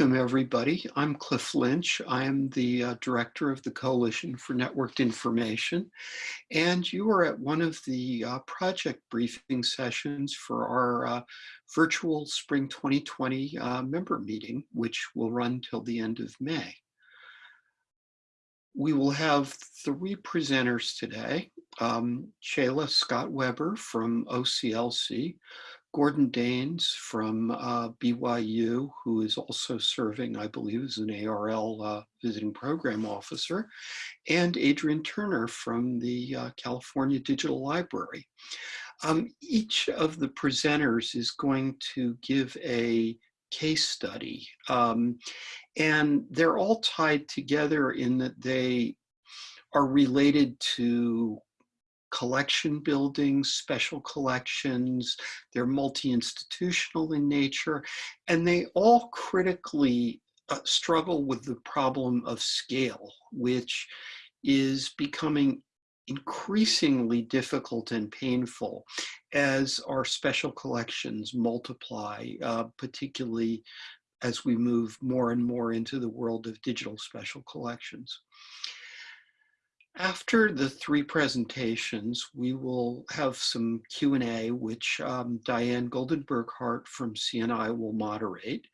Welcome, everybody. I'm Cliff Lynch. I am the uh, director of the Coalition for Networked Information, and you are at one of the uh, project briefing sessions for our uh, virtual Spring 2020 uh, member meeting, which will run till the end of May. We will have three presenters today. Um, Chela Scott Weber from OCLC, Gordon Daines from uh, BYU, who is also serving, I believe, as an ARL uh, visiting program officer, and Adrian Turner from the uh, California Digital Library. Um, each of the presenters is going to give a case study, um, and they're all tied together in that they are related to collection buildings, special collections, they're multi-institutional in nature, and they all critically uh, struggle with the problem of scale, which is becoming increasingly difficult and painful as our special collections multiply, uh, particularly as we move more and more into the world of digital special collections. After the three presentations, we will have some Q&A, which um, Diane Goldenberg-Hart from CNI will moderate.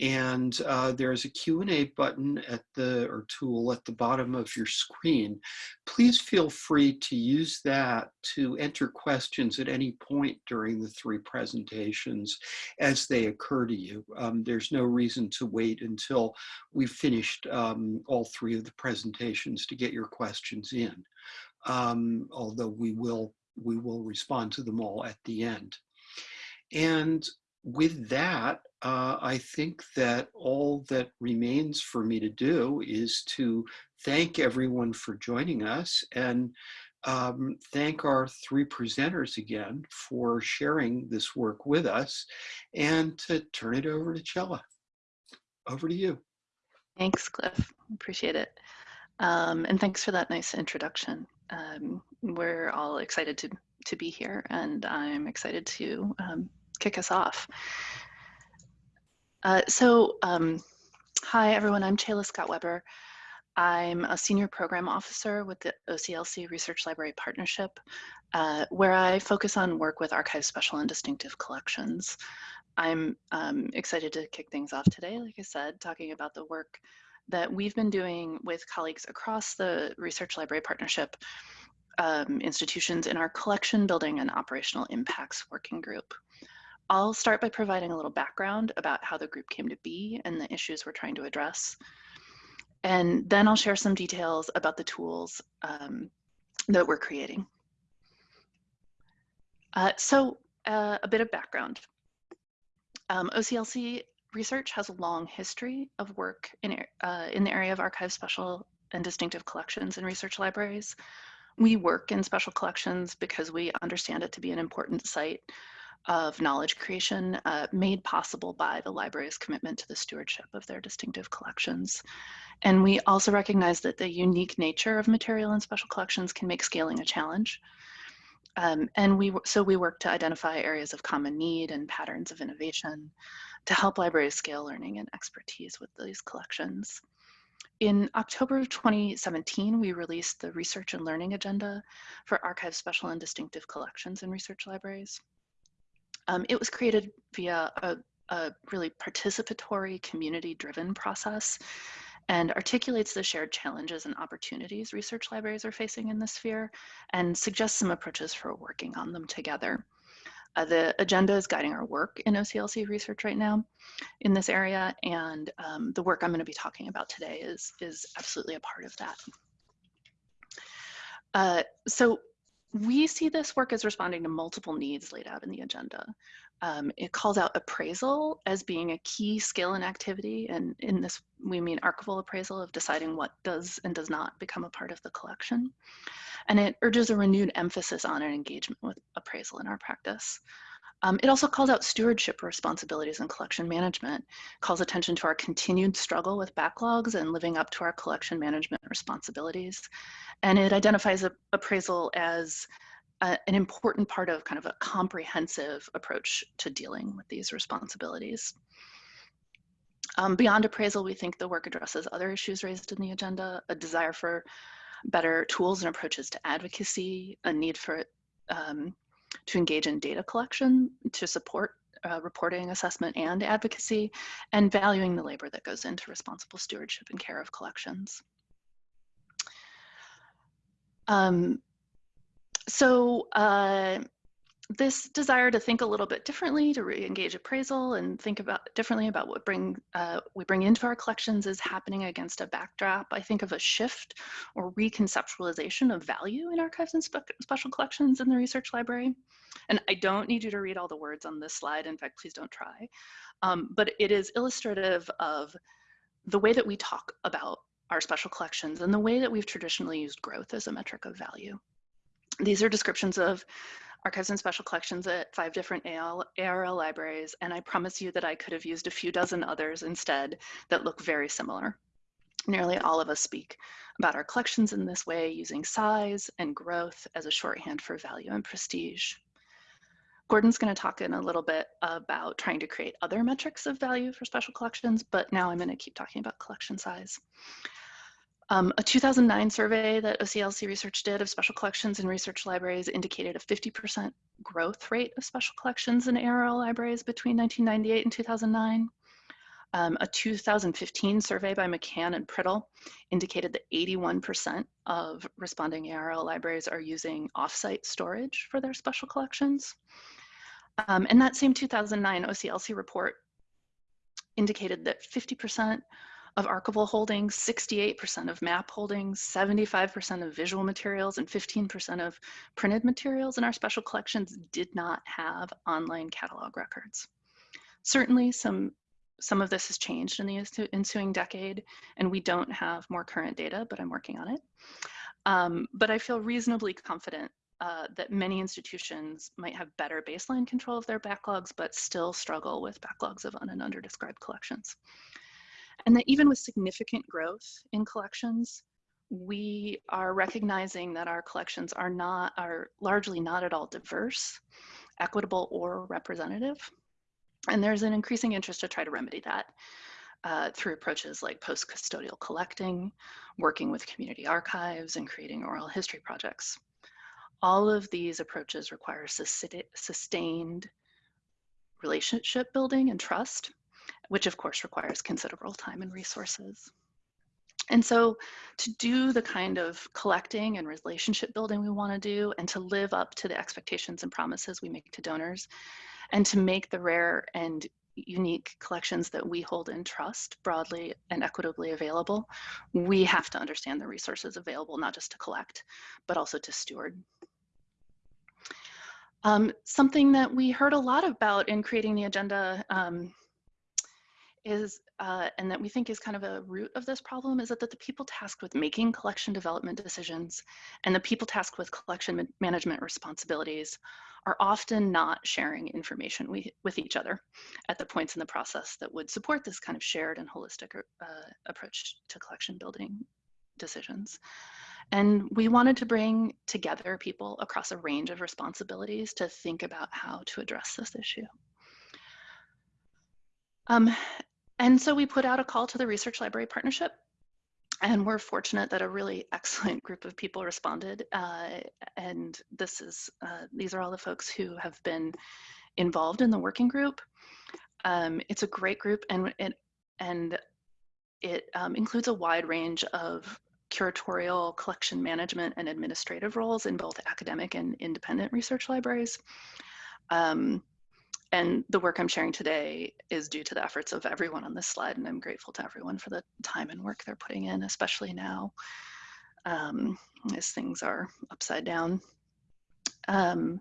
And uh, there's a Q&A button at the, or tool at the bottom of your screen. Please feel free to use that to enter questions at any point during the three presentations as they occur to you. Um, there's no reason to wait until we've finished um, all three of the presentations to get your questions in. Um, although we will, we will respond to them all at the end. And with that, uh, I think that all that remains for me to do is to thank everyone for joining us and um, thank our three presenters again for sharing this work with us and to turn it over to Chela. Over to you. Thanks, Cliff. Appreciate it. Um, and thanks for that nice introduction. Um, we're all excited to, to be here and I'm excited to um, kick us off. Uh, so, um, hi everyone, I'm Chela Scott Weber. I'm a senior program officer with the OCLC Research Library Partnership, uh, where I focus on work with archive special and distinctive collections. I'm um, excited to kick things off today, like I said, talking about the work that we've been doing with colleagues across the Research Library Partnership um, institutions in our collection building and operational impacts working group. I'll start by providing a little background about how the group came to be and the issues we're trying to address. And then I'll share some details about the tools um, that we're creating. Uh, so uh, a bit of background. Um, OCLC research has a long history of work in, uh, in the area of archive special and distinctive collections and research libraries. We work in special collections because we understand it to be an important site of knowledge creation uh, made possible by the library's commitment to the stewardship of their distinctive collections. And we also recognize that the unique nature of material and special collections can make scaling a challenge. Um, and we so we work to identify areas of common need and patterns of innovation to help libraries scale learning and expertise with these collections. In October of 2017, we released the Research and Learning Agenda for Archive Special and Distinctive Collections in Research Libraries. Um, it was created via a, a really participatory, community-driven process and articulates the shared challenges and opportunities research libraries are facing in this sphere and suggests some approaches for working on them together. Uh, the agenda is guiding our work in OCLC research right now in this area, and um, the work I'm going to be talking about today is, is absolutely a part of that. Uh, so we see this work as responding to multiple needs laid out in the agenda. Um, it calls out appraisal as being a key skill and activity, and in this we mean archival appraisal of deciding what does and does not become a part of the collection. And it urges a renewed emphasis on an engagement with appraisal in our practice. Um, it also calls out stewardship responsibilities and collection management, calls attention to our continued struggle with backlogs and living up to our collection management responsibilities. And it identifies appraisal as an important part of kind of a comprehensive approach to dealing with these responsibilities. Um, beyond appraisal, we think the work addresses other issues raised in the agenda, a desire for better tools and approaches to advocacy, a need for um, to engage in data collection to support uh, reporting, assessment, and advocacy, and valuing the labor that goes into responsible stewardship and care of collections. Um, so uh, this desire to think a little bit differently, to re-engage appraisal and think about differently about what bring uh, we bring into our collections is happening against a backdrop, I think, of a shift or reconceptualization of value in archives and spe special collections in the research library. And I don't need you to read all the words on this slide. In fact, please don't try. Um, but it is illustrative of the way that we talk about our special collections and the way that we've traditionally used growth as a metric of value. These are descriptions of archives and special collections at five different AL, ARL libraries, and I promise you that I could have used a few dozen others instead that look very similar. Nearly all of us speak about our collections in this way using size and growth as a shorthand for value and prestige. Gordon's going to talk in a little bit about trying to create other metrics of value for special collections, but now I'm going to keep talking about collection size. Um, a 2009 survey that OCLC Research did of special collections in research libraries indicated a 50% growth rate of special collections in ARL libraries between 1998 and 2009. Um, a 2015 survey by McCann and Priddle indicated that 81% of responding ARL libraries are using offsite storage for their special collections. Um, and that same 2009 OCLC report indicated that 50% of archival holdings, 68% of map holdings, 75% of visual materials, and 15% of printed materials in our special collections did not have online catalog records. Certainly some, some of this has changed in the ensuing decade, and we don't have more current data, but I'm working on it. Um, but I feel reasonably confident uh, that many institutions might have better baseline control of their backlogs, but still struggle with backlogs of un and underdescribed collections. And that even with significant growth in collections, we are recognizing that our collections are not, are largely not at all diverse, equitable, or representative. And there's an increasing interest to try to remedy that uh, through approaches like post-custodial collecting, working with community archives, and creating oral history projects. All of these approaches require sustained relationship building and trust which of course requires considerable time and resources. And so to do the kind of collecting and relationship building we want to do and to live up to the expectations and promises we make to donors and to make the rare and unique collections that we hold in trust broadly and equitably available, we have to understand the resources available, not just to collect, but also to steward. Um, something that we heard a lot about in creating the agenda um, is, uh, and that we think is kind of a root of this problem, is that, that the people tasked with making collection development decisions and the people tasked with collection management responsibilities are often not sharing information we, with each other at the points in the process that would support this kind of shared and holistic uh, approach to collection building decisions. And we wanted to bring together people across a range of responsibilities to think about how to address this issue. Um, and so we put out a call to the Research Library Partnership and we're fortunate that a really excellent group of people responded. Uh, and this is, uh, these are all the folks who have been involved in the working group. Um, it's a great group and it, and it um, includes a wide range of curatorial, collection management, and administrative roles in both academic and independent research libraries. Um, and the work I'm sharing today is due to the efforts of everyone on this slide, and I'm grateful to everyone for the time and work they're putting in, especially now um, as things are upside down. Um,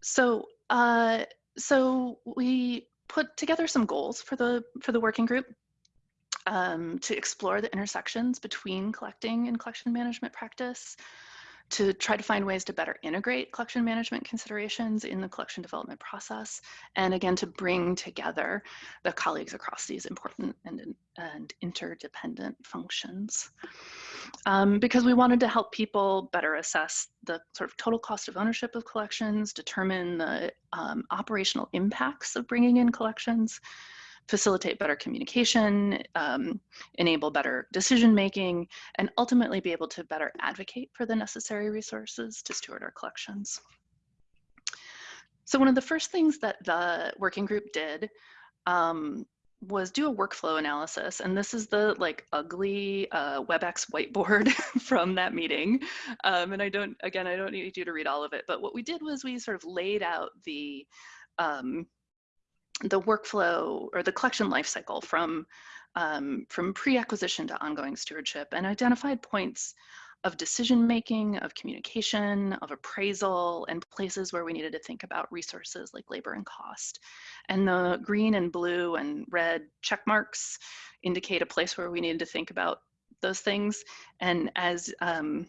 so, uh, so we put together some goals for the for the working group um, to explore the intersections between collecting and collection management practice, to try to find ways to better integrate collection management considerations in the collection development process, and again, to bring together the colleagues across these important and, and interdependent functions. Um, because we wanted to help people better assess the sort of total cost of ownership of collections, determine the um, operational impacts of bringing in collections, facilitate better communication, um, enable better decision making, and ultimately be able to better advocate for the necessary resources to steward our collections. So one of the first things that the working group did um, was do a workflow analysis. And this is the like ugly uh, WebEx whiteboard from that meeting. Um, and I don't, again, I don't need you to read all of it, but what we did was we sort of laid out the, um, the workflow or the collection lifecycle from, um, from pre-acquisition to ongoing stewardship and identified points of decision making, of communication, of appraisal, and places where we needed to think about resources like labor and cost. And the green and blue and red check marks indicate a place where we needed to think about those things. And as um,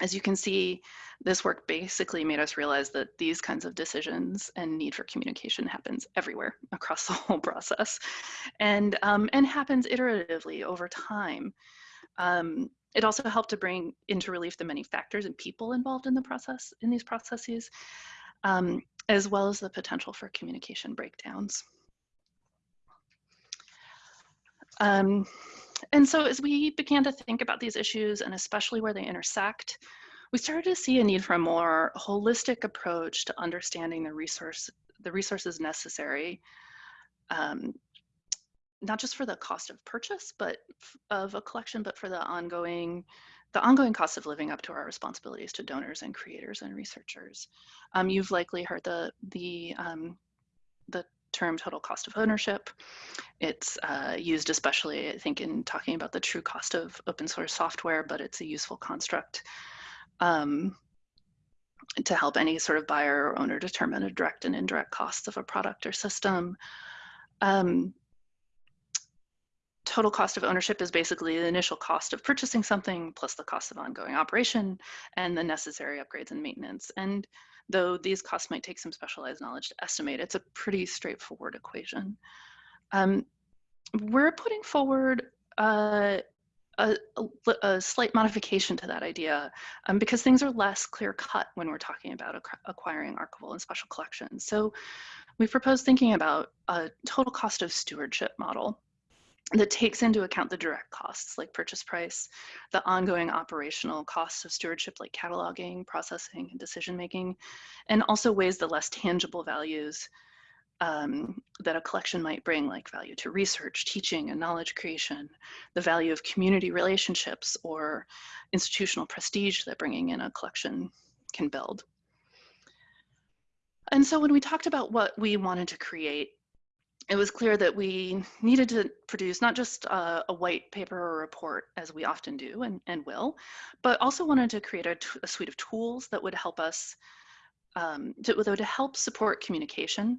as you can see, this work basically made us realize that these kinds of decisions and need for communication happens everywhere across the whole process and, um, and happens iteratively over time. Um, it also helped to bring into relief the many factors and people involved in the process, in these processes, um, as well as the potential for communication breakdowns. And so as we began to think about these issues and especially where they intersect, we started to see a need for a more holistic approach to understanding the resource, the resources necessary um, not just for the cost of purchase, but of a collection, but for the ongoing the ongoing cost of living up to our responsibilities to donors and creators and researchers. Um, you've likely heard the the um, the term total cost of ownership. It's uh, used especially, I think, in talking about the true cost of open source software, but it's a useful construct um, to help any sort of buyer or owner determine a direct and indirect costs of a product or system. Um, total cost of ownership is basically the initial cost of purchasing something plus the cost of ongoing operation and the necessary upgrades and maintenance. And though these costs might take some specialized knowledge to estimate, it's a pretty straightforward equation. Um, we're putting forward uh, a, a, a, slight modification to that idea um, because things are less clear cut when we're talking about acquiring archival and special collections. So we propose thinking about a total cost of stewardship model that takes into account the direct costs like purchase price, the ongoing operational costs of stewardship like cataloging, processing, and decision making, and also weighs the less tangible values um, that a collection might bring, like value to research, teaching, and knowledge creation, the value of community relationships or institutional prestige that bringing in a collection can build. And so when we talked about what we wanted to create it was clear that we needed to produce not just a, a white paper or report, as we often do and, and will, but also wanted to create a, a suite of tools that would help us, um, to, that would help support communication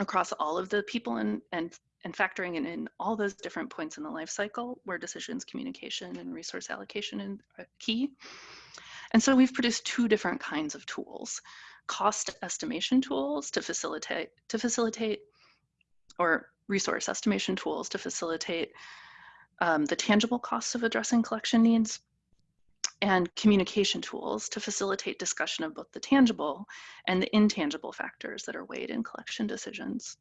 across all of the people and, and, and factoring in, in all those different points in the life cycle where decisions, communication, and resource allocation are key. And so we've produced two different kinds of tools cost estimation tools to facilitate to facilitate or resource estimation tools to facilitate um, the tangible costs of addressing collection needs and communication tools to facilitate discussion of both the tangible and the intangible factors that are weighed in collection decisions.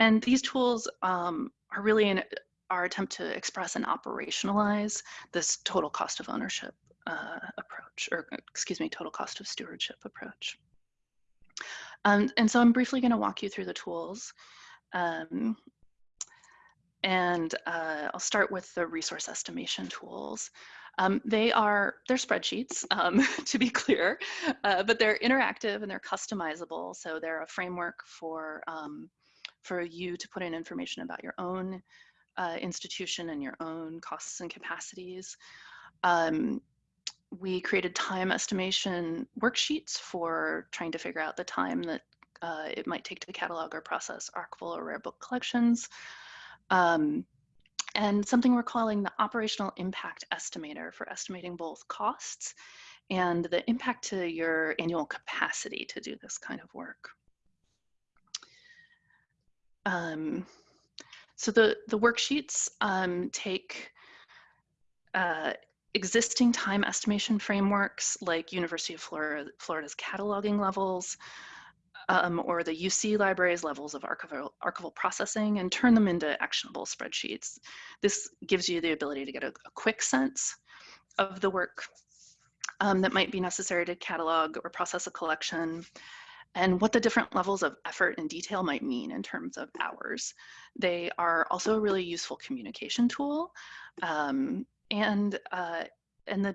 And these tools um, are really in our attempt to express and operationalize this total cost of ownership uh, approach, or excuse me, total cost of stewardship approach. Um, and so I'm briefly gonna walk you through the tools. Um, and uh, I'll start with the resource estimation tools. Um, they are, they're spreadsheets, um, to be clear, uh, but they're interactive and they're customizable. So they're a framework for, um, for you to put in information about your own uh, institution and your own costs and capacities. Um, we created time estimation worksheets for trying to figure out the time that uh, it might take to catalog or process archival or rare book collections. Um, and something we're calling the operational impact estimator for estimating both costs and the impact to your annual capacity to do this kind of work. Um, so the, the worksheets um, take uh, existing time estimation frameworks like University of Florida, Florida's cataloging levels, um, or the UC libraries levels of archival, archival processing and turn them into actionable spreadsheets. This gives you the ability to get a, a quick sense of the work um, that might be necessary to catalog or process a collection and what the different levels of effort and detail might mean in terms of hours. They are also a really useful communication tool. Um, and, uh, and, the,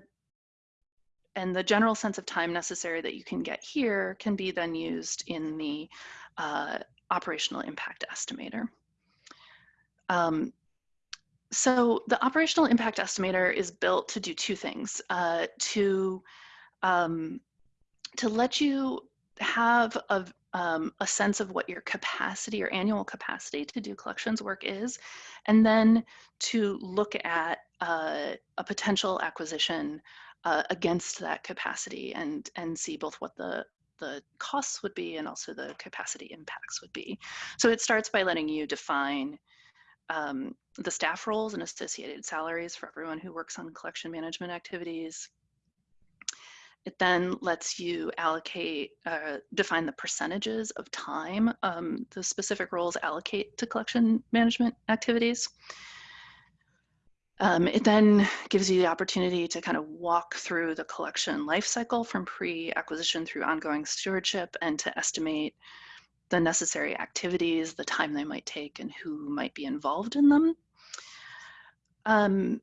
and the general sense of time necessary that you can get here can be then used in the uh, operational impact estimator. Um, so the operational impact estimator is built to do two things, uh, to, um, to let you have a, um, a sense of what your capacity or annual capacity to do collections work is, and then to look at uh, a potential acquisition uh, against that capacity and, and see both what the, the costs would be and also the capacity impacts would be. So it starts by letting you define um, the staff roles and associated salaries for everyone who works on collection management activities. It then lets you allocate, uh, define the percentages of time um, the specific roles allocate to collection management activities. Um, it then gives you the opportunity to kind of walk through the collection lifecycle from pre-acquisition through ongoing stewardship and to estimate the necessary activities, the time they might take, and who might be involved in them. Um,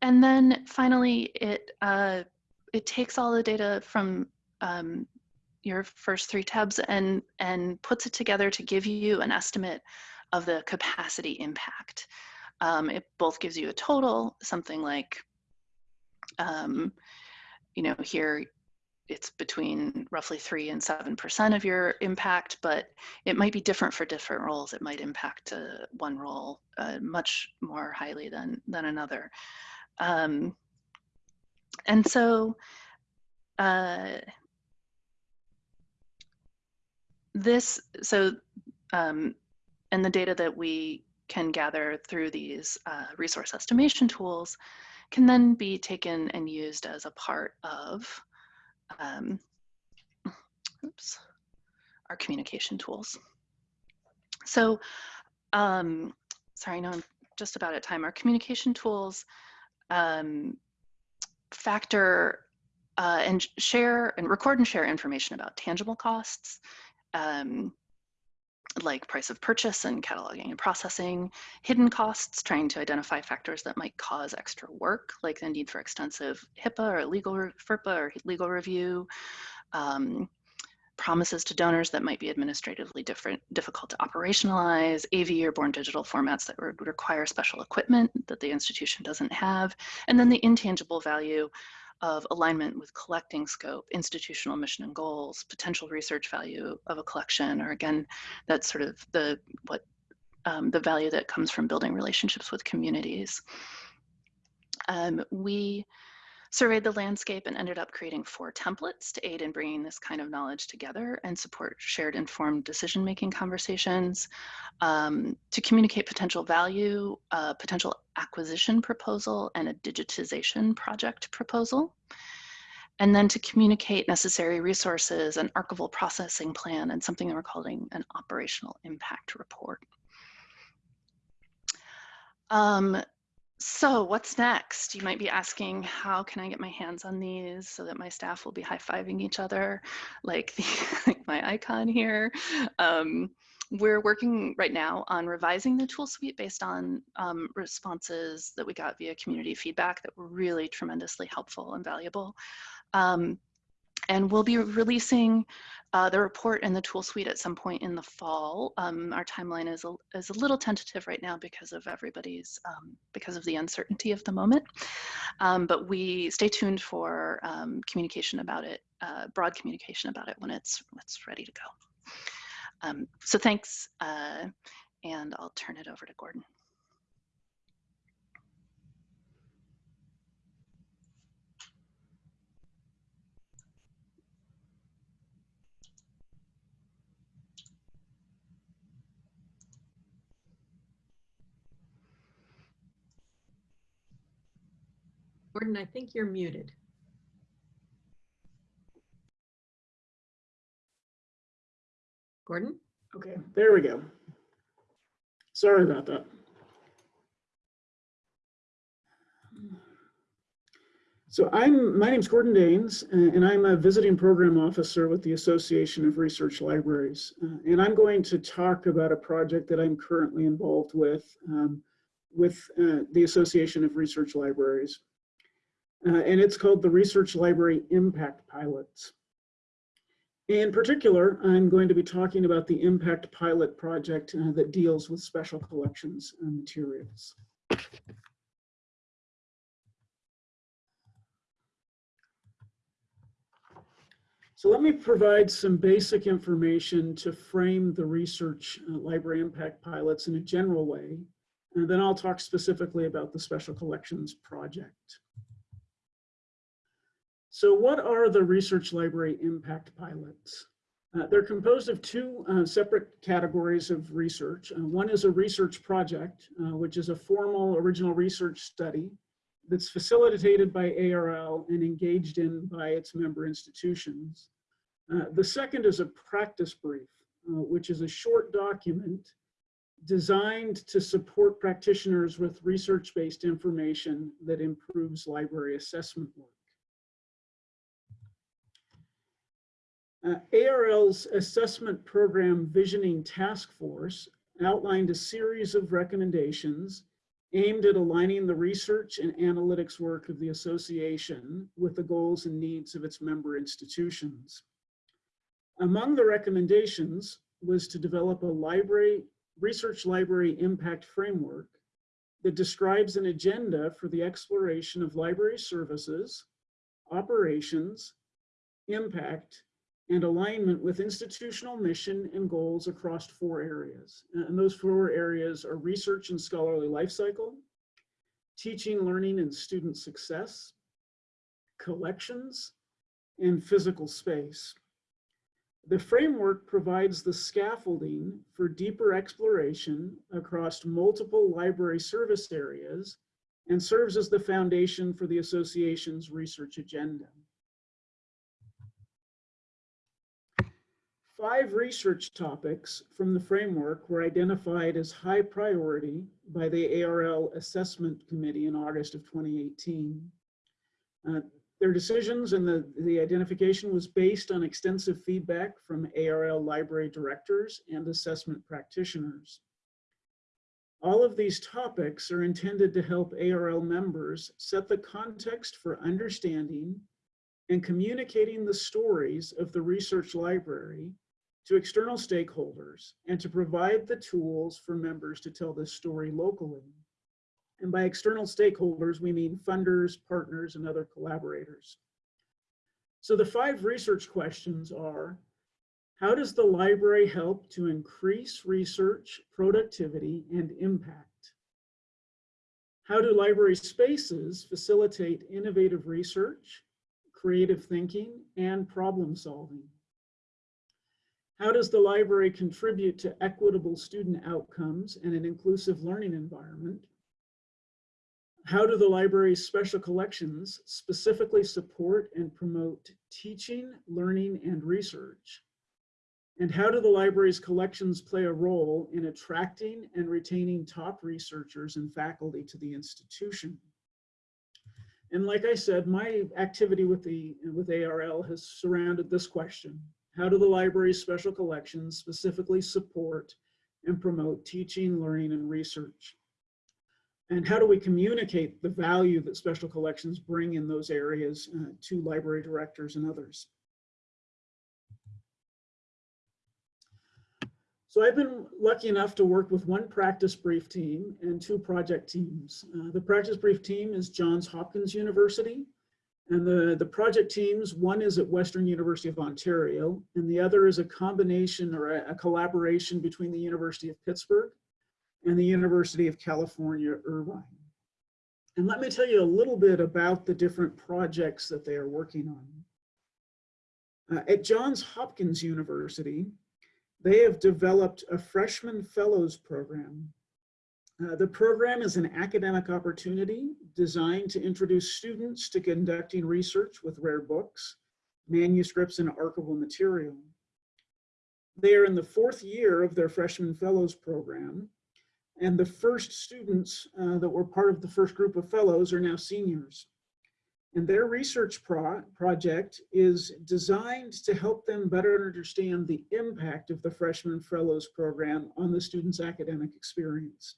and then finally, it, uh, it takes all the data from um, your first three tabs and, and puts it together to give you an estimate of the capacity impact. Um, it both gives you a total, something like, um, you know, here it's between roughly three and seven percent of your impact, but it might be different for different roles. It might impact uh, one role uh, much more highly than than another. Um, and so uh, this, so, um, and the data that we can gather through these uh, resource estimation tools can then be taken and used as a part of um, oops, our communication tools. So, um, sorry, I know I'm just about at time. Our communication tools um, factor uh, and share and record and share information about tangible costs, um, like price of purchase and cataloging and processing, hidden costs, trying to identify factors that might cause extra work, like the need for extensive HIPAA or legal FERPA or legal review, um, promises to donors that might be administratively different, difficult to operationalize, AV or born digital formats that would require special equipment that the institution doesn't have, and then the intangible value of alignment with collecting scope, institutional mission and goals, potential research value of a collection, or again, that's sort of the what um, the value that comes from building relationships with communities. Um, we surveyed the landscape and ended up creating four templates to aid in bringing this kind of knowledge together and support shared informed decision-making conversations, um, to communicate potential value, uh, potential acquisition proposal, and a digitization project proposal. And then to communicate necessary resources, an archival processing plan, and something that we're calling an operational impact report. Um, so what's next? You might be asking, how can I get my hands on these so that my staff will be high-fiving each other like, the, like my icon here? Um, we're working right now on revising the tool suite based on um, responses that we got via community feedback that were really tremendously helpful and valuable. Um, and we'll be releasing uh, the report and the tool suite at some point in the fall. Um, our timeline is a, is a little tentative right now because of everybody's, um, because of the uncertainty of the moment. Um, but we stay tuned for um, communication about it, uh, broad communication about it when it's, when it's ready to go. Um, so thanks, uh, and I'll turn it over to Gordon. Gordon, I think you're muted. Gordon? Okay, there we go. Sorry about that. So I'm, my name's Gordon Daines, and I'm a visiting program officer with the Association of Research Libraries. Uh, And I'm going to talk about a project that I'm currently involved with, um, with uh, the Association of Research Libraries. Uh, And it's called the Research Library Impact Pilots. In particular, I'm going to be talking about the Impact Pilot project uh, that deals with special collections and materials. So let me provide some basic information to frame the research uh, library impact pilots in a general way, and then I'll talk specifically about the special collections project. So what are the research library impact pilots? Uh, they're composed of two uh, separate categories of research. Uh, one is a research project, uh, which is a formal original research study that's facilitated by ARL and engaged in by its member institutions. Uh, the second is a practice brief, uh, which is a short document designed to support practitioners with research-based information that improves library assessment work. Uh, ARL's assessment program visioning task force outlined a series of recommendations aimed at aligning the research and analytics work of the association with the goals and needs of its member institutions. Among the recommendations was to develop a library, research library impact framework that describes an agenda for the exploration of library services, operations, impact, and alignment with institutional mission and goals across four areas. And those four areas are research and scholarly life cycle, teaching, learning, and student success, collections, and physical space. The framework provides the scaffolding for deeper exploration across multiple library service areas and serves as the foundation for the association's research agenda. Five research topics from the framework were identified as high priority by the ARL Assessment Committee in August of 2018. Uh, their decisions and the, the identification was based on extensive feedback from ARL library directors and assessment practitioners. All of these topics are intended to help ARL members set the context for understanding and communicating the stories of the research library to external stakeholders and to provide the tools for members to tell this story locally. And by external stakeholders, we mean funders, partners, and other collaborators. So the five research questions are, how does the library help to increase research, productivity, and impact? How do library spaces facilitate innovative research, creative thinking, and problem solving? How does the library contribute to equitable student outcomes and an inclusive learning environment? How do the library's special collections specifically support and promote teaching, learning, and research? And how do the library's collections play a role in attracting and retaining top researchers and faculty to the institution? And like I said, my activity with the with ARL has surrounded this question. How do the library's special collections specifically support and promote teaching, learning, and research? And how do we communicate the value that special collections bring in those areas uh, to library directors and others? So I've been lucky enough to work with one practice brief team and two project teams. Uh, the practice brief team is Johns Hopkins University, and the, the project teams, one is at Western University of Ontario, and the other is a combination or a, a collaboration between the University of Pittsburgh and the University of California, Irvine. And let me tell you a little bit about the different projects that they are working on. Uh, at Johns Hopkins University, they have developed a freshman fellows program uh, the program is an academic opportunity designed to introduce students to conducting research with rare books, manuscripts, and archival material. They are in the fourth year of their freshman fellows program. And the first students uh, that were part of the first group of fellows are now seniors. And their research pro project is designed to help them better understand the impact of the freshman fellows program on the student's academic experience.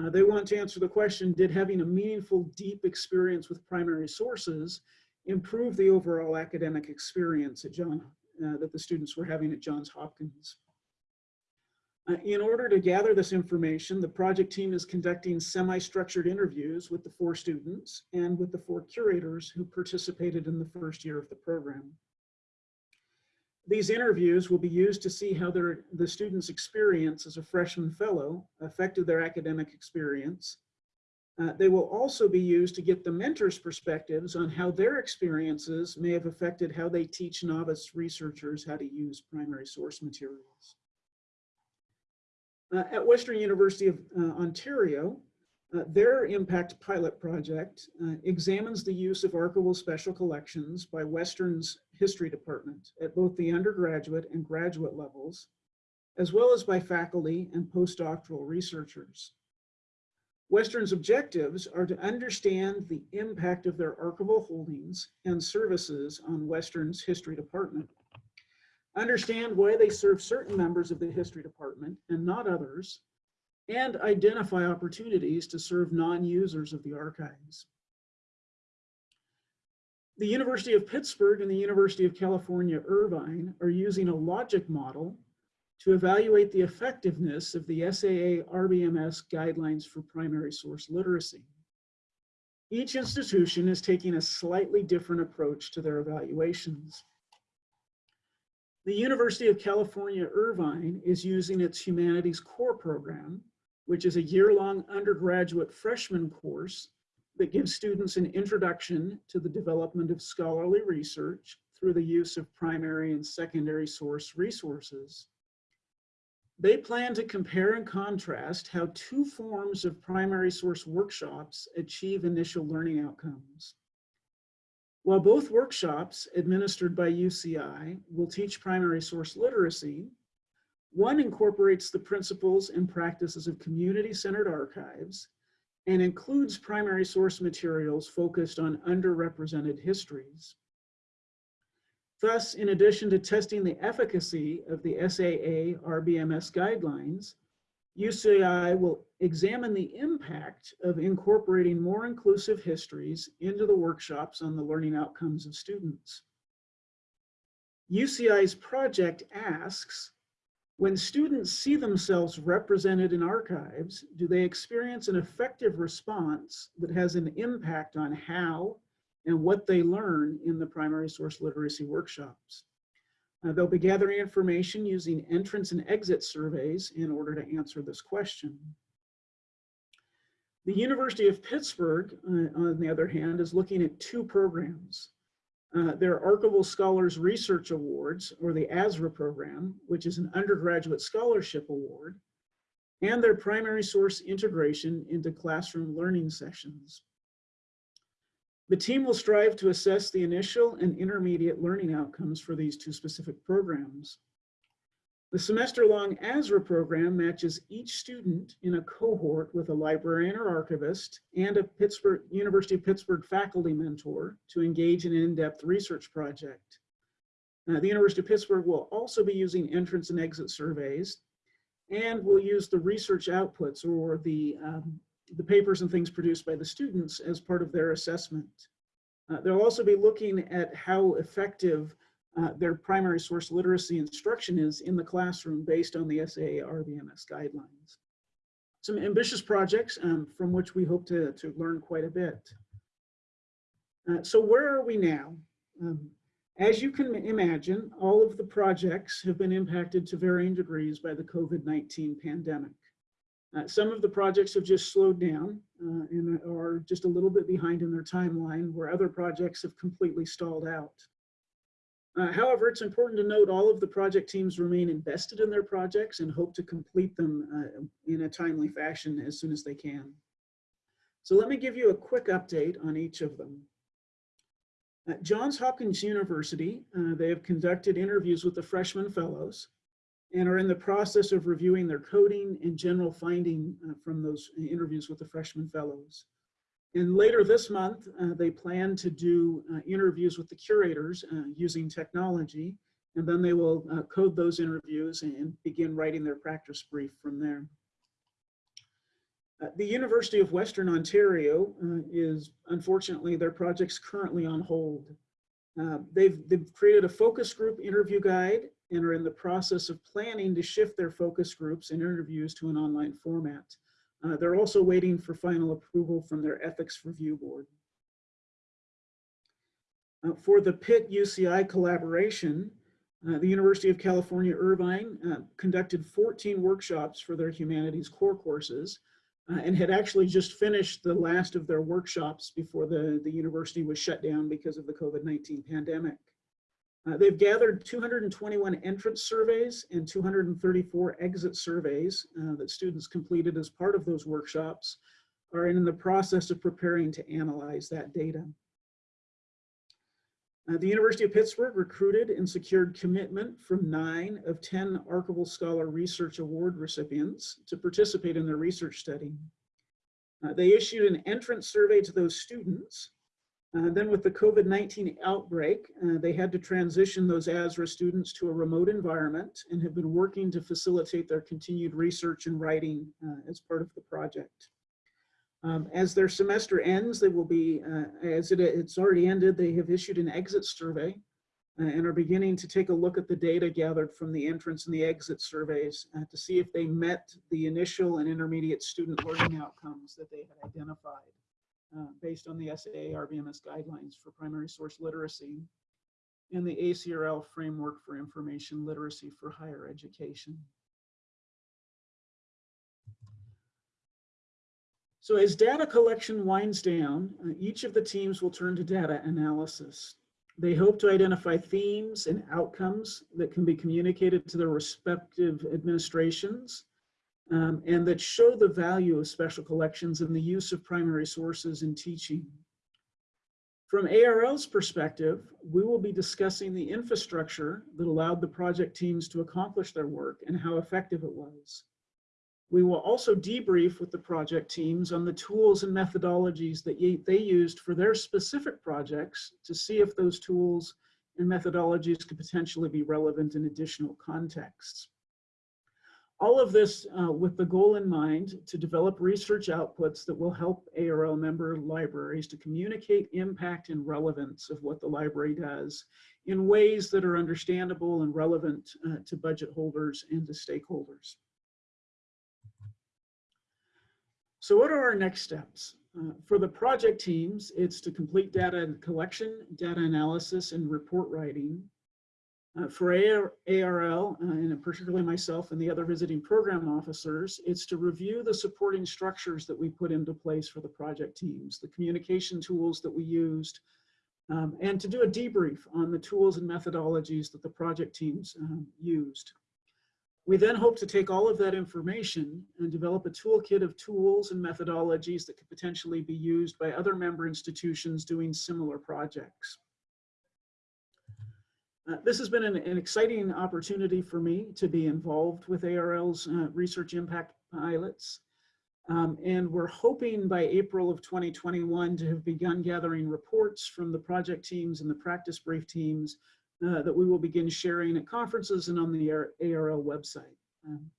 Uh, they want to answer the question, did having a meaningful, deep experience with primary sources improve the overall academic experience at John, uh, that the students were having at Johns Hopkins? Uh, in order to gather this information, the project team is conducting semi-structured interviews with the four students and with the four curators who participated in the first year of the program. These interviews will be used to see how their, the students' experience as a freshman fellow affected their academic experience. Uh, they will also be used to get the mentors' perspectives on how their experiences may have affected how they teach novice researchers how to use primary source materials. Uh, at Western University of uh, Ontario, uh, their impact pilot project uh, examines the use of archival special collections by Western's history department at both the undergraduate and graduate levels, as well as by faculty and postdoctoral researchers. Western's objectives are to understand the impact of their archival holdings and services on Western's history department understand why they serve certain members of the history department and not others, and identify opportunities to serve non-users of the archives. The University of Pittsburgh and the University of California, Irvine are using a logic model to evaluate the effectiveness of the SAA RBMS guidelines for primary source literacy. Each institution is taking a slightly different approach to their evaluations. The University of California, Irvine is using its Humanities Core program, which is a year-long undergraduate freshman course that gives students an introduction to the development of scholarly research through the use of primary and secondary source resources. They plan to compare and contrast how two forms of primary source workshops achieve initial learning outcomes. While both workshops administered by UCI will teach primary source literacy, one incorporates the principles and practices of community-centered archives and includes primary source materials focused on underrepresented histories. Thus, in addition to testing the efficacy of the SAA RBMS guidelines, UCI will examine the impact of incorporating more inclusive histories into the workshops on the learning outcomes of students. UCI's project asks, when students see themselves represented in archives, do they experience an effective response that has an impact on how and what they learn in the primary source literacy workshops? Uh, they'll be gathering information using entrance and exit surveys in order to answer this question. The University of Pittsburgh, uh, on the other hand, is looking at two programs. Uh, their Archival Scholars Research Awards, or the ASRA program, which is an undergraduate scholarship award, and their primary source integration into classroom learning sessions. The team will strive to assess the initial and intermediate learning outcomes for these two specific programs. The semester-long ASRA program matches each student in a cohort with a librarian or archivist and a Pittsburgh University of Pittsburgh faculty mentor to engage in an in-depth research project. Uh, the University of Pittsburgh will also be using entrance and exit surveys and will use the research outputs or the um, the papers and things produced by the students as part of their assessment. Uh, they'll also be looking at how effective uh, their primary source literacy instruction is in the classroom based on the SAA RBMS guidelines. Some ambitious projects um, from which we hope to, to learn quite a bit. Uh, so where are we now? Um, as you can imagine, all of the projects have been impacted to varying degrees by the COVID-19 pandemic. Uh, some of the projects have just slowed down uh, and are just a little bit behind in their timeline where other projects have completely stalled out. Uh, however, it's important to note all of the project teams remain invested in their projects and hope to complete them uh, in a timely fashion as soon as they can. So let me give you a quick update on each of them. At Johns Hopkins University, uh, they have conducted interviews with the freshman fellows and are in the process of reviewing their coding and general finding uh, from those interviews with the freshman fellows. And later this month, uh, they plan to do uh, interviews with the curators uh, using technology, and then they will uh, code those interviews and begin writing their practice brief from there. Uh, the University of Western Ontario uh, is, unfortunately, their project's currently on hold. They've, they've created a focus group interview guide and are in the process of planning to shift their focus groups and interviews to an online format. Uh, they're also waiting for final approval from their ethics review board. Uh, for the Pitt UCI collaboration, uh, the University of California, Irvine uh, conducted 14 workshops for their humanities core courses uh, and had actually just finished the last of their workshops before the, the university was shut down because of the COVID-19 pandemic. Uh, they've gathered 221 entrance surveys and 234 exit surveys uh, that students completed as part of those workshops are in the process of preparing to analyze that data. Uh, the University of Pittsburgh recruited and secured commitment from nine of 10 Archival Scholar Research Award recipients to participate in their research study. Uh, they issued an entrance survey to those students uh, then with the COVID-19 outbreak, uh, they had to transition those ASRA students to a remote environment and have been working to facilitate their continued research and writing uh, as part of the project. Um, as their semester ends, they will be, uh, as it, it's already ended, they have issued an exit survey uh, and are beginning to take a look at the data gathered from the entrance and the exit surveys to see if they met the initial and intermediate student learning outcomes that they had identified uh, based on the SAA RBMS guidelines for primary source literacy and the ACRL framework for information literacy for higher education. So as data collection winds down, uh, each of the teams will turn to data analysis. They hope to identify themes and outcomes that can be communicated to their respective administrations um, and that show the value of special collections and the use of primary sources in teaching. From ARL's perspective, we will be discussing the infrastructure that allowed the project teams to accomplish their work and how effective it was. We will also debrief with the project teams on the tools and methodologies that they used for their specific projects to see if those tools and methodologies could potentially be relevant in additional contexts. All of this uh, with the goal in mind to develop research outputs that will help ARL member libraries to communicate impact and relevance of what the library does in ways that are understandable and relevant uh, to budget holders and to stakeholders. So what are our next steps? Uh, for the project teams, it's to complete data collection, data analysis, and report writing. Uh, for AR, ARL, uh, and particularly myself and the other visiting program officers, it's to review the supporting structures that we put into place for the project teams, the communication tools that we used, um, and to do a debrief on the tools and methodologies that the project teams um, used. We then hope to take all of that information and develop a toolkit of tools and methodologies that could potentially be used by other member institutions doing similar projects. Uh, this has been an, an, exciting opportunity for me to be involved with ARL's uh, research impact pilots. Um, and we're hoping by April of 2021 to have begun gathering reports from the project teams and the practice brief teams uh, that we will begin sharing at conferences and on the ARL website. Um,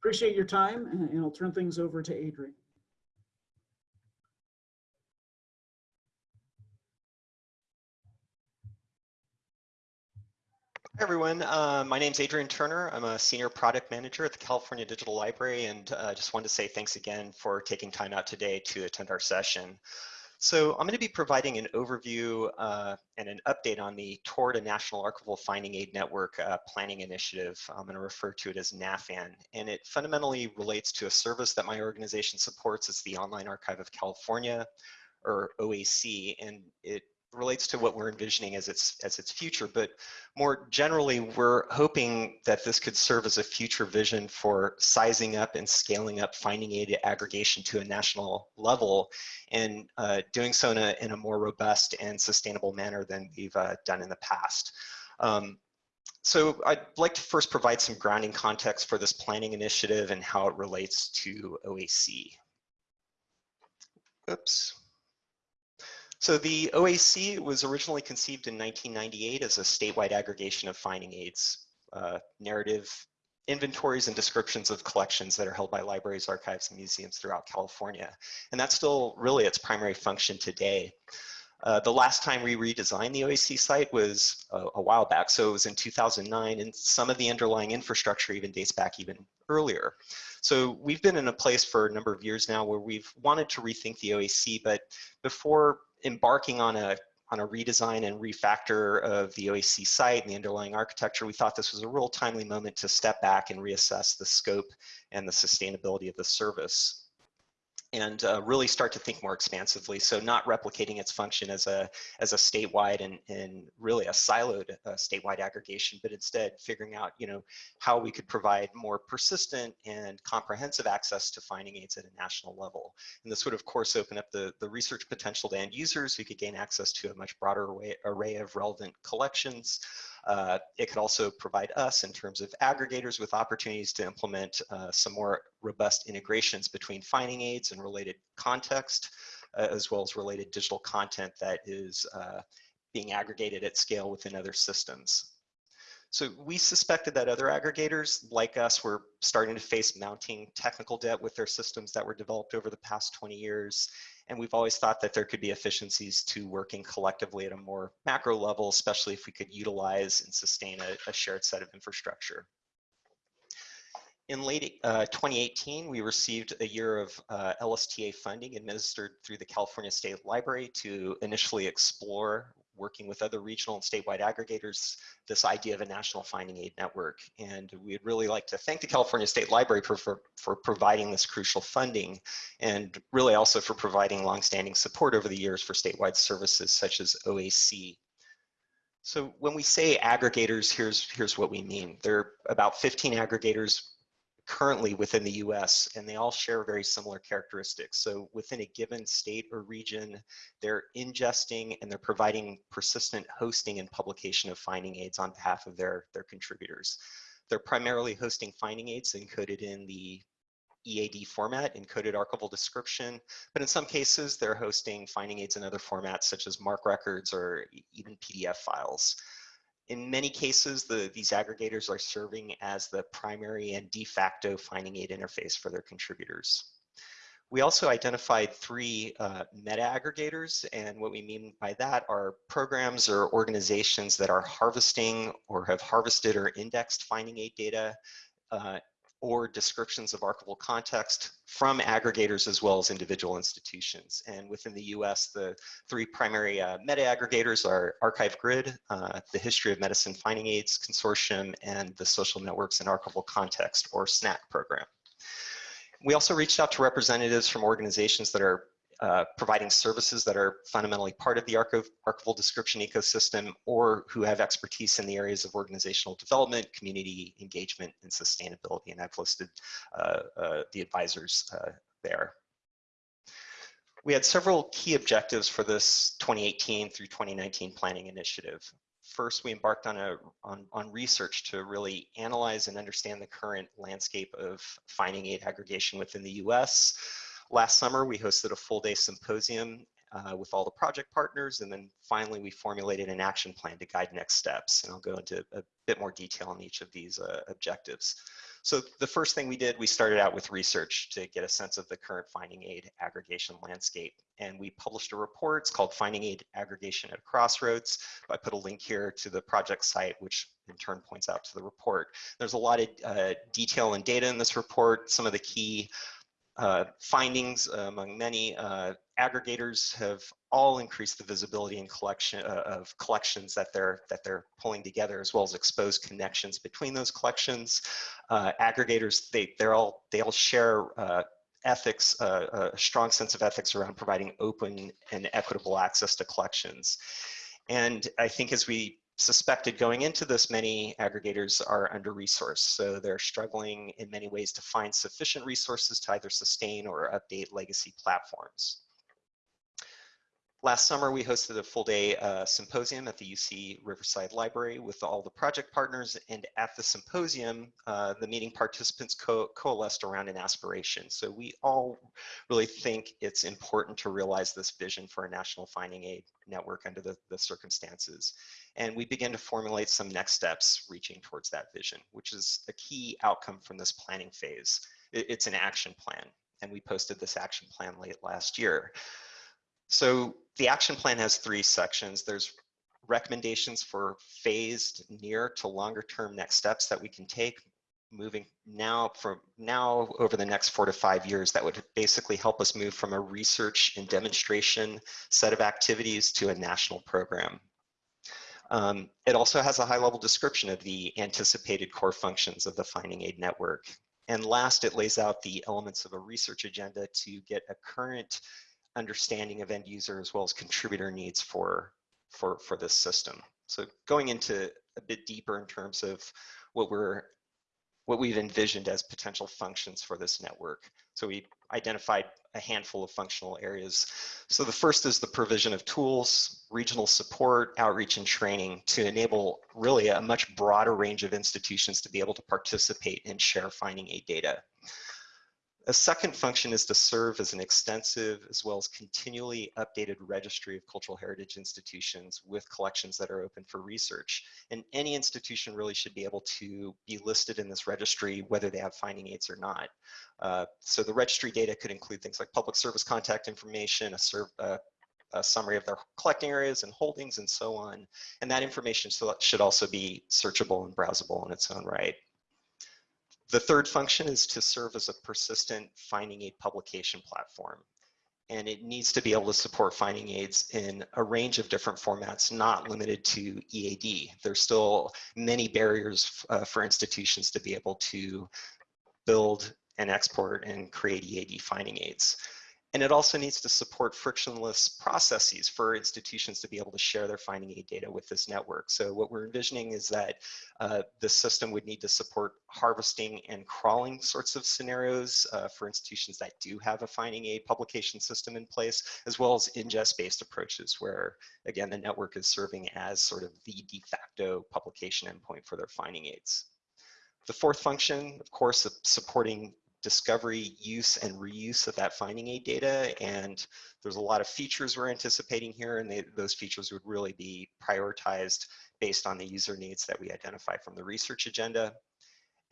appreciate your time and I'll turn things over to Adrian. Hi everyone, uh, my name is Adrian Turner. I'm a senior product manager at the California Digital Library and I uh, just wanted to say thanks again for taking time out today to attend our session. So I'm going to be providing an overview uh, and an update on the Toward a National Archival Finding Aid Network uh, planning initiative. I'm going to refer to it as NAFAN, and it fundamentally relates to a service that my organization supports. It's the Online Archive of California, or OAC, and it relates to what we're envisioning as its as its future but more generally we're hoping that this could serve as a future vision for sizing up and scaling up finding aid aggregation to a national level and uh, doing so in a, in a more robust and sustainable manner than we've uh, done in the past um, so I'd like to first provide some grounding context for this planning initiative and how it relates to OAC. Oops. So the OAC was originally conceived in 1998 as a statewide aggregation of finding aids, uh, narrative inventories and descriptions of collections that are held by libraries, archives, and museums throughout California. And that's still really its primary function today. Uh, the last time we redesigned the OAC site was a, a, while back, so it was in 2009, and some of the underlying infrastructure even dates back even earlier. So we've been in a place for a number of years now where we've wanted to rethink the OAC, but before embarking on a on a redesign and refactor of the OAC site and the underlying architecture, we thought this was a real timely moment to step back and reassess the scope and the sustainability of the service and uh, really start to think more expansively. So not replicating its function as a as a statewide and, and really a siloed uh, statewide aggregation, but instead figuring out you know how we could provide more persistent and comprehensive access to finding aids at a national level. And this would of course open up the, the research potential to end users who could gain access to a much broader array, array of relevant collections. Uh, it could also provide us in terms of aggregators with opportunities to implement uh, some more robust integrations between finding aids and related context, uh, as well as related digital content that is uh, being aggregated at scale within other systems. So we suspected that other aggregators like us were starting to face mounting technical debt with their systems that were developed over the past 20 years and we've always thought that there could be efficiencies to working collectively at a more macro level, especially if we could utilize and sustain a, a shared set of infrastructure. In late uh, 2018, we received a year of uh, LSTA funding administered through the California State Library to initially explore working with other regional and statewide aggregators, this idea of a national finding aid network. And we'd really like to thank the California State Library for, for, for providing this crucial funding and really also for providing longstanding support over the years for statewide services such as OAC. So when we say aggregators, here's, here's what we mean. There are about 15 aggregators currently within the US, and they all share very similar characteristics. So within a given state or region, they're ingesting and they're providing persistent hosting and publication of finding aids on behalf of their, their contributors. They're primarily hosting finding aids encoded in the EAD format, encoded archival description, but in some cases they're hosting finding aids in other formats such as MARC records or even PDF files. In many cases, the, these aggregators are serving as the primary and de facto finding aid interface for their contributors. We also identified three uh, meta aggregators, and what we mean by that are programs or organizations that are harvesting or have harvested or indexed finding aid data uh, or descriptions of archival context from aggregators as well as individual institutions. And within the US, the three primary uh, meta aggregators are Archive Grid, uh, the History of Medicine Finding Aids Consortium, and the Social Networks and Archival Context, or SNAC program. We also reached out to representatives from organizations that are uh, providing services that are fundamentally part of the archiv archival description ecosystem or who have expertise in the areas of organizational development, community engagement, and sustainability. And I've listed uh, uh, the advisors there. We had several key objectives for this 2018 through 2019 planning initiative. First, we embarked on, a, on, on research to really analyze and understand the current landscape of finding aid aggregation within the US, Last summer, we hosted a full day symposium uh, with all the project partners, and then finally we formulated an action plan to guide next steps. And I'll go into a bit more detail on each of these uh, objectives. So the first thing we did, we started out with research to get a sense of the current finding aid aggregation landscape. And we published a report, it's called Finding Aid Aggregation at Crossroads. I put a link here to the project site, which in turn points out to the report. There's a lot of uh, detail and data in this report. Some of the key uh, findings uh, among many uh, aggregators have all increased the visibility and collection uh, of collections that they're that they're pulling together, as well as expose connections between those collections. Uh, aggregators they they're all they all share uh, ethics, a strong sense of ethics around providing open and equitable access to collections. And I think as we suspected going into this, many aggregators are under-resourced. So they're struggling in many ways to find sufficient resources to either sustain or update legacy platforms. Last summer, we hosted a full day uh, symposium at the UC Riverside Library with all the project partners. And at the symposium, uh, the meeting participants co coalesced around an aspiration. So we all really think it's important to realize this vision for a national finding aid network under the, the circumstances. And we began to formulate some next steps reaching towards that vision, which is a key outcome from this planning phase. It, it's an action plan. And we posted this action plan late last year. So the action plan has three sections. There's recommendations for phased near to longer term next steps that we can take moving now from now over the next four to five years that would basically help us move from a research and demonstration set of activities to a national program. Um, it also has a high level description of the anticipated core functions of the Finding Aid Network. And last, it lays out the elements of a research agenda to get a current understanding of end user as well as contributor needs for, for, for this system. So going into a bit deeper in terms of what we're what we've envisioned as potential functions for this network. So we identified a handful of functional areas. So the first is the provision of tools, regional support, outreach and training to enable really a much broader range of institutions to be able to participate and share finding aid data. A second function is to serve as an extensive as well as continually updated registry of cultural heritage institutions with collections that are open for research. And any institution really should be able to be listed in this registry whether they have finding aids or not. Uh, so the registry data could include things like public service contact information, a, serve, uh, a summary of their collecting areas and holdings and so on. And that information should also be searchable and browsable in its own right. The third function is to serve as a persistent finding aid publication platform. And it needs to be able to support finding aids in a range of different formats, not limited to EAD. There's still many barriers uh, for institutions to be able to build and export and create EAD finding aids. And it also needs to support frictionless processes for institutions to be able to share their finding aid data with this network. So what we're envisioning is that uh, the system would need to support harvesting and crawling sorts of scenarios uh, for institutions that do have a finding aid publication system in place, as well as ingest-based approaches where, again, the network is serving as sort of the de facto publication endpoint for their finding aids. The fourth function, of course, supporting discovery, use, and reuse of that finding aid data. And there's a lot of features we're anticipating here, and they, those features would really be prioritized based on the user needs that we identify from the research agenda.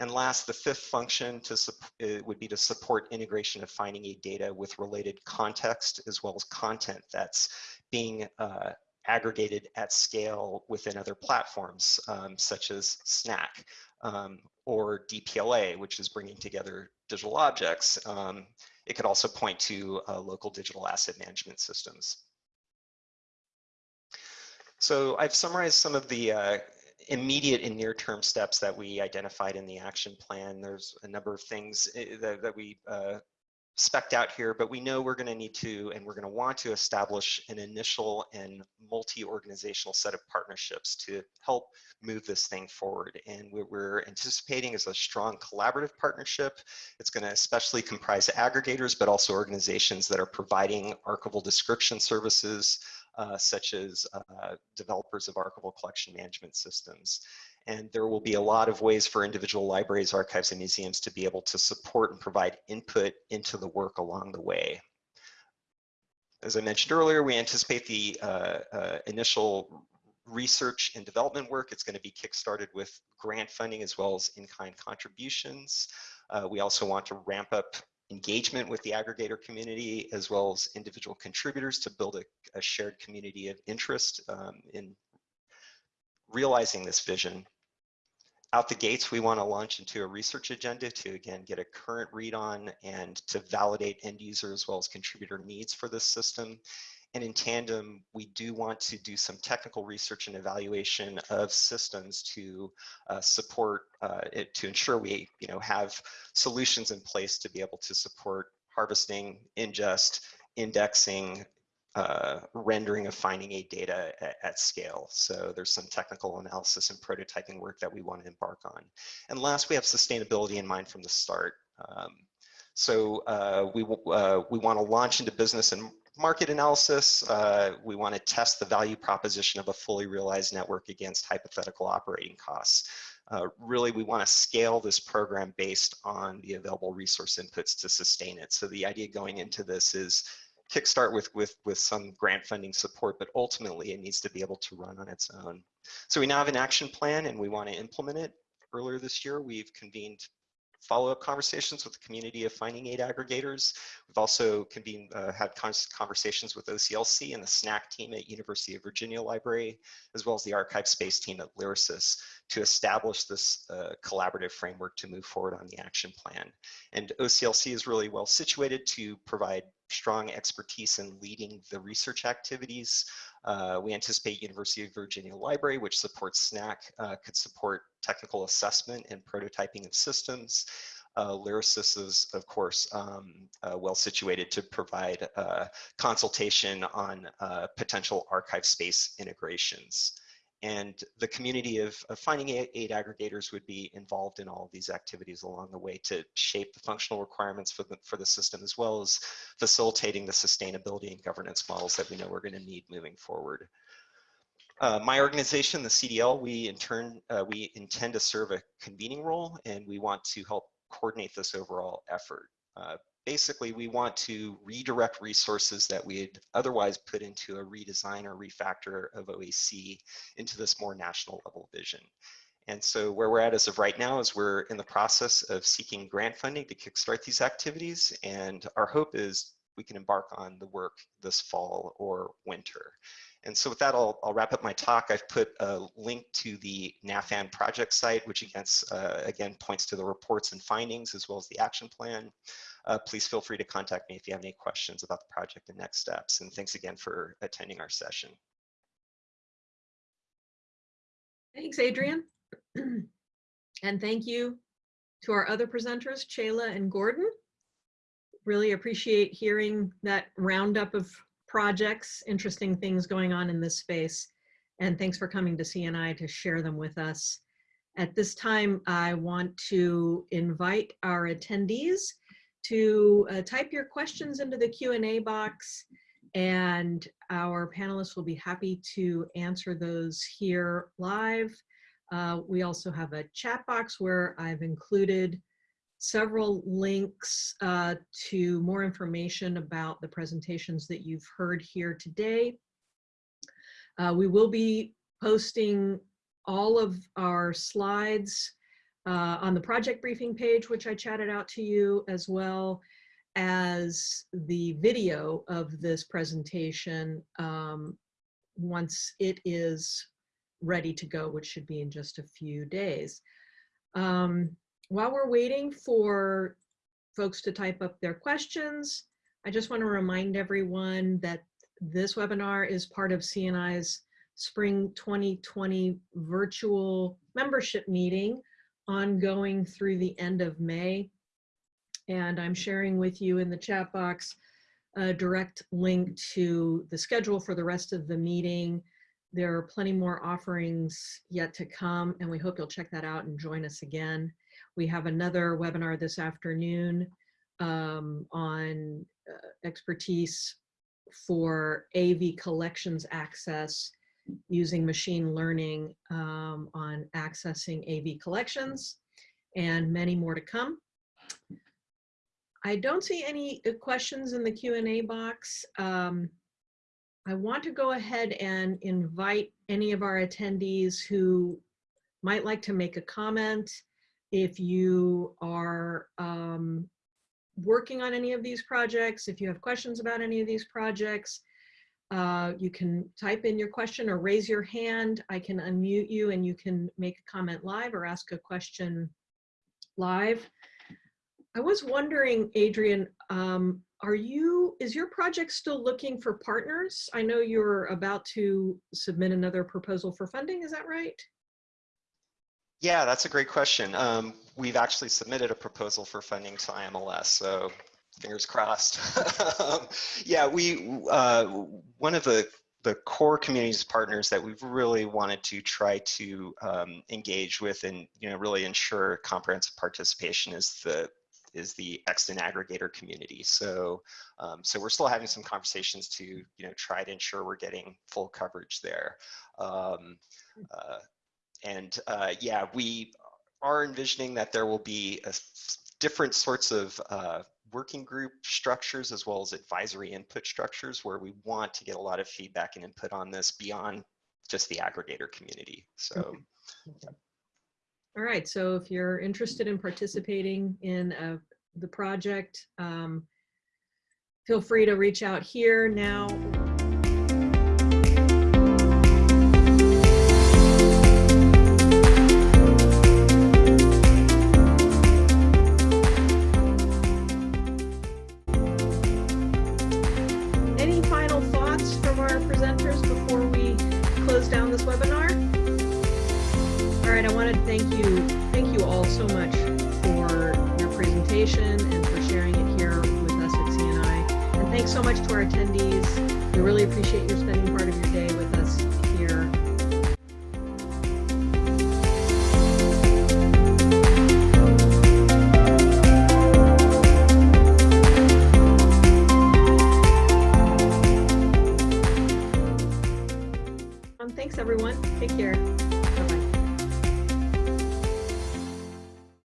And last, the fifth function to uh, would be to support integration of finding aid data with related context as well as content that's being uh, aggregated at scale within other platforms, um, such as SNAC um, or DPLA, which is bringing together digital objects. Um, it could also point to uh, local digital asset management systems. So I've summarized some of the uh, immediate and near-term steps that we identified in the action plan. There's a number of things eh, that, that we uh, specked out here, but we know we're going to need to and we're going to want to establish an initial and multi-organizational set of partnerships to help move this thing forward. And what we're anticipating is a strong collaborative partnership. It's going to especially comprise aggregators, but also organizations that are providing archival description services, uh, such as uh, developers of archival collection management systems. And there will be a lot of ways for individual libraries, archives, and museums to be able to support and provide input into the work along the way. As I mentioned earlier, we anticipate the uh, uh, initial research and development work. It's going to be kickstarted with grant funding as well as in-kind contributions. Uh, we also want to ramp up engagement with the aggregator community as well as individual contributors to build a, a shared community of interest um, in realizing this vision. Out the gates, we want to launch into a research agenda to again get a current read on and to validate end user as well as contributor needs for this system. And in tandem, we do want to do some technical research and evaluation of systems to uh, support uh, it, to ensure we you know, have solutions in place to be able to support harvesting, ingest, indexing, uh, rendering of finding aid data at, at, scale. So there's some technical analysis and prototyping work that we want to embark on. And last, we have sustainability in mind from the start. Um, So uh, we, uh, we want to launch into business and market analysis. Uh, we want to test the value proposition of a fully realized network against hypothetical operating costs. Uh, really, we want to scale this program based on the available resource inputs to sustain it. So the idea going into this is kickstart with, with, with some grant funding support, but ultimately it needs to be able to run on its own. So we now have an action plan and we want to implement it. Earlier this year, we've convened follow-up conversations with the community of finding aid aggregators. We've also convened, uh, had conversations with OCLC and the SNAC team at University of Virginia Library, as well as the ArchivesSpace team at Lyrasis to establish this uh, collaborative framework to move forward on the action plan. And OCLC is really well situated to provide strong expertise in leading the research activities. Uh, we anticipate University of Virginia Library, which supports SNAC, uh, could support technical assessment and prototyping of systems. Uh, Lyrasis is, of course, um, uh, well situated to provide uh, consultation on uh, potential ArchivesSpace integrations and the community of, of, finding aid aggregators would be involved in all of these activities along the way to shape the functional requirements for the, for the system as well as facilitating the sustainability and governance models that we know we're going to need moving forward. Uh, my organization, the CDL, we in turn, uh, we intend to serve a convening role and we want to help coordinate this overall effort. Uh, basically we want to redirect resources that we'd otherwise put into a redesign or refactor of OAC into this more national level vision. And so where we're at as of right now is we're in the process of seeking grant funding to kickstart these activities. And our hope is we can embark on the work this fall or winter. And so with that, I'll, I'll wrap up my talk. I've put a link to the NAFAN project site, which against, uh, again points to the reports and findings as well as the action plan uh, please feel free to contact me if you have any questions about the project and next steps. And thanks again for attending our session. Thanks, Adrian. and thank you to our other presenters, Chayla and Gordon. Really appreciate hearing that roundup of projects, interesting things going on in this space. And thanks for coming to CNI to share them with us. At this time, I want to invite our attendees to uh, type your questions into the Q&A box and our panelists will be happy to answer those here live. Uh, we also have a chat box where I've included several links uh, to more information about the presentations that you've heard here today. Uh, we will be posting all of our slides uh, on the project briefing page, which I chatted out to you, as well as the video of this presentation um, once it is ready to go, which should be in just a few days. Um, while we're waiting for folks to type up their questions, I just want to remind everyone that this webinar is part of CNI's Spring 2020 virtual membership meeting ongoing through the end of May. And I'm sharing with you in the chat box a direct link to the schedule for the rest of the meeting. There are plenty more offerings yet to come, and we hope you'll check that out and join us again. We have another webinar this afternoon um, on uh, expertise for AV collections access using machine learning um, on accessing AV collections and many more to come. I don't see any uh, questions in the Q&A box. Um, I want to go ahead and invite any of our attendees who might like to make a comment. If you are um, working on any of these projects, if you have questions about any of these projects, uh, you can type in your question or raise your hand. I can unmute you and you can make a comment live or ask a question live. I was wondering, Adrian, um, are you, is your project still looking for partners? I know you're about to submit another proposal for funding, is that right? Yeah, that's a great question. Um, we've actually submitted a proposal for funding to IMLS, so fingers crossed. yeah, we uh, one of the the core communities partners that we've really wanted to try to um, engage with and you know really ensure comprehensive participation is the is the extant aggregator community. So, um, so we're still having some conversations to, you know, try to ensure we're getting full coverage there. Um, uh, and uh, yeah, we are envisioning that there will be a, different sorts of uh, working group structures as well as advisory input structures where we want to get a lot of feedback and input on this beyond just the aggregator community. So All right, so if you're interested in participating in uh, the project, um, feel free to reach out here now. much to our attendees. We really appreciate your spending part of your day with us.